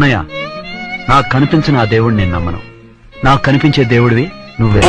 అన్నయ్య నాకు కనిపించిన ఆ దేవుడిని నేను నమ్మను. నాకు కనిపించే దేవుడివి నువ్వే.